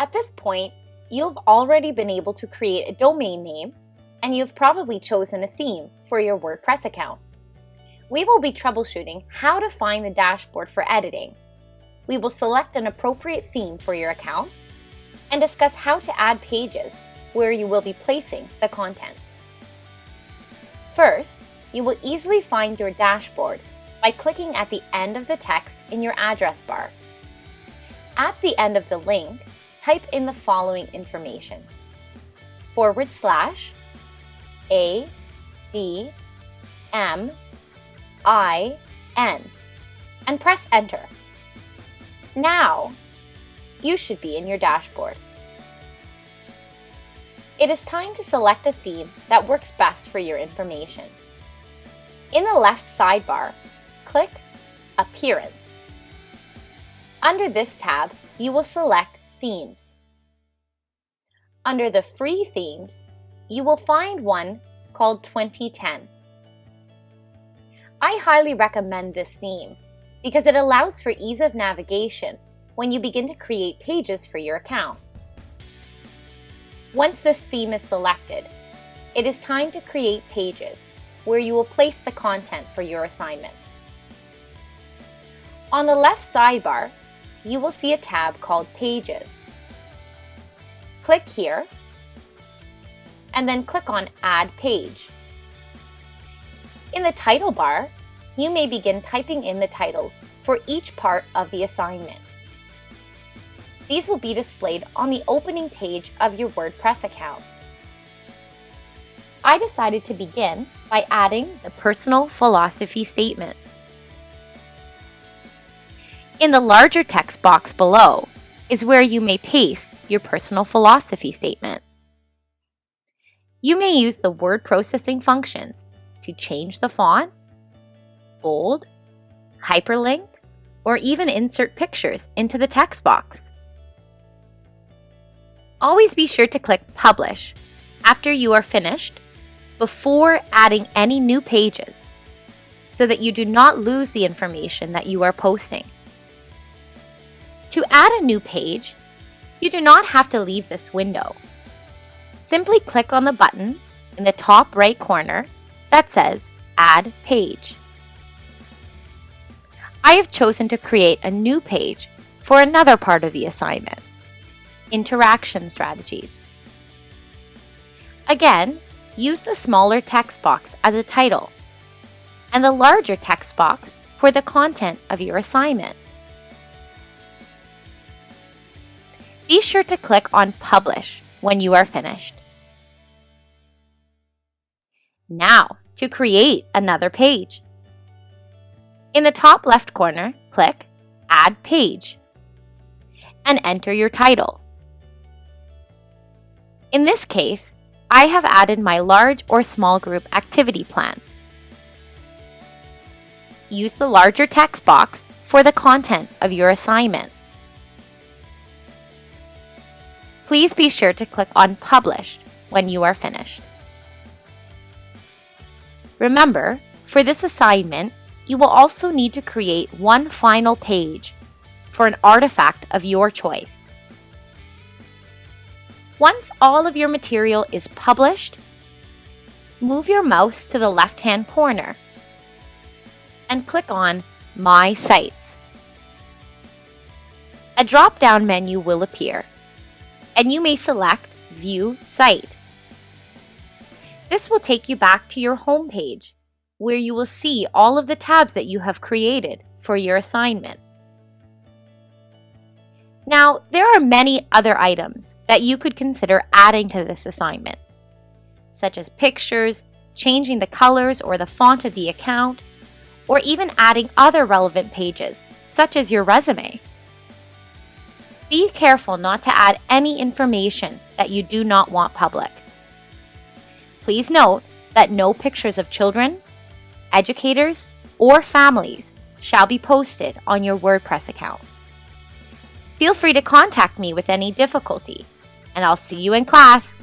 At this point, you've already been able to create a domain name and you've probably chosen a theme for your WordPress account. We will be troubleshooting how to find the dashboard for editing. We will select an appropriate theme for your account and discuss how to add pages where you will be placing the content. First, you will easily find your dashboard by clicking at the end of the text in your address bar. At the end of the link, type in the following information. Forward slash A D M I N and press enter. Now, you should be in your dashboard. It is time to select a theme that works best for your information. In the left sidebar, click Appearance. Under this tab, you will select Themes. Under the free themes, you will find one called 2010. I highly recommend this theme because it allows for ease of navigation when you begin to create pages for your account. Once this theme is selected, it is time to create pages where you will place the content for your assignment. On the left sidebar, you will see a tab called Pages. Click here, and then click on Add Page. In the title bar, you may begin typing in the titles for each part of the assignment. These will be displayed on the opening page of your WordPress account. I decided to begin by adding the personal philosophy statement. In the larger text box below is where you may paste your personal philosophy statement. You may use the word processing functions to change the font, bold, hyperlink, or even insert pictures into the text box. Always be sure to click Publish after you are finished before adding any new pages so that you do not lose the information that you are posting. To add a new page, you do not have to leave this window. Simply click on the button in the top right corner that says Add Page. I have chosen to create a new page for another part of the assignment, Interaction Strategies. Again, use the smaller text box as a title and the larger text box for the content of your assignment. Be sure to click on Publish when you are finished. Now, to create another page. In the top left corner, click Add Page and enter your title. In this case, I have added my large or small group activity plan. Use the larger text box for the content of your assignment. Please be sure to click on Publish when you are finished. Remember, for this assignment, you will also need to create one final page for an artifact of your choice. Once all of your material is published, move your mouse to the left-hand corner and click on My Sites. A drop-down menu will appear and you may select View Site. This will take you back to your home page, where you will see all of the tabs that you have created for your assignment. Now, there are many other items that you could consider adding to this assignment, such as pictures, changing the colors or the font of the account, or even adding other relevant pages, such as your resume. Be careful not to add any information that you do not want public. Please note that no pictures of children, educators, or families shall be posted on your WordPress account. Feel free to contact me with any difficulty, and I'll see you in class.